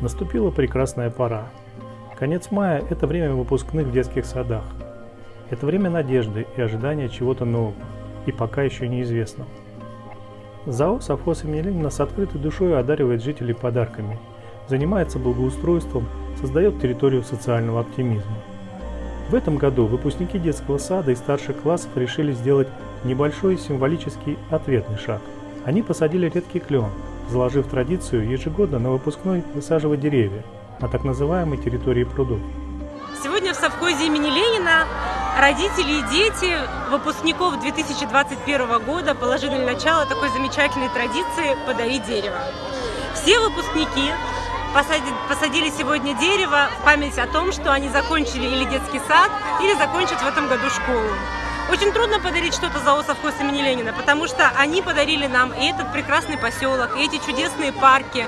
Наступила прекрасная пора. Конец мая – это время выпускных в детских садах. Это время надежды и ожидания чего-то нового, и пока еще неизвестного. ЗАО «Совхоз имени Ленина» с открытой душой одаривает жителей подарками, занимается благоустройством, создает территорию социального оптимизма. В этом году выпускники детского сада и старших классов решили сделать небольшой символический ответный шаг. Они посадили редкий клен, заложив традицию ежегодно на выпускной высаживать деревья на так называемой территории прудов. Сегодня в совхозе имени Ленина родители и дети выпускников 2021 года положили начало такой замечательной традиции «Подарить дерево». Все выпускники посадили, сегодня дерево в память о том, что они закончили или детский сад, или закончат в этом году школу. Очень трудно подарить что-то за совхоз имени Ленина, потому что они подарили нам и этот прекрасный поселок, и эти чудесные парки.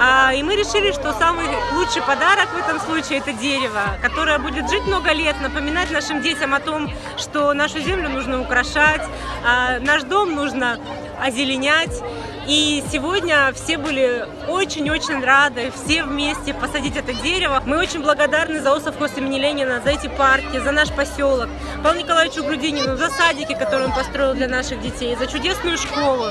А, и мы решили, что самый лучший подарок в этом случае это дерево, которое будет жить много лет, напоминать нашим детям о том, что нашу землю нужно украшать, а, наш дом нужно озеленять. И сегодня все были очень-очень рады, все вместе посадить это дерево. Мы очень благодарны за совхоз имени Ленина, за эти парки, за наш поселок, Павлу Николаевичу Грудинину, за садики, которые он построил для наших детей, за чудесную школу.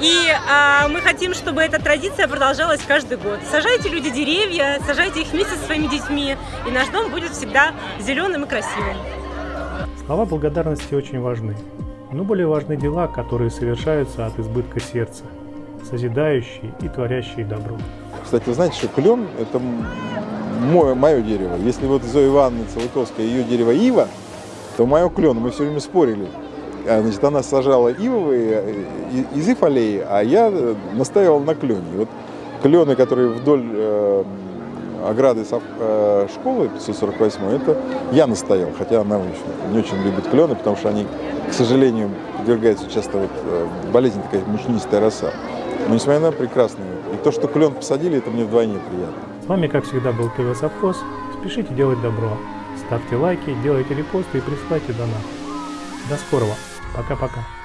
И а, мы хотим, чтобы эта традиция продолжалась каждый год. Сажайте люди деревья, сажайте их вместе со своими детьми, и наш дом будет всегда зеленым и красивым. Слова благодарности очень важны. Но более важны дела, которые совершаются от избытка сердца, созидающие и творящие добро. Кстати, вы знаете, что клен – это мое, мое дерево. Если вот Зоя Ивановна Целыковская, ее дерево ива, то мое клен. Мы все время спорили. А, значит, она сажала ивовые э, из ив аллеи, а я настаивал на клене. Вот клены, которые вдоль э, ограды э, школы 548, это я настоял, хотя она не очень любит клены, потому что они, к сожалению, подвергаются часто вот, э, болезни такая мучнистая роса. Но несмотря на прекрасные. И то, что клен посадили, это мне вдвойне приятно. С вами, как всегда, был ТВ Совхоз. Спешите делать добро. Ставьте лайки, делайте репосты и присылайте донаты. До скорого. Пока-пока.